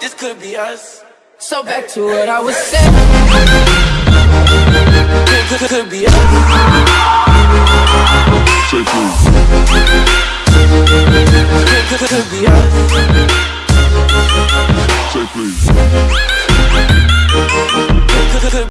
This could be us. So back to what I was saying. Could, could, could be us. Say please. Could, could, could be us. Say please.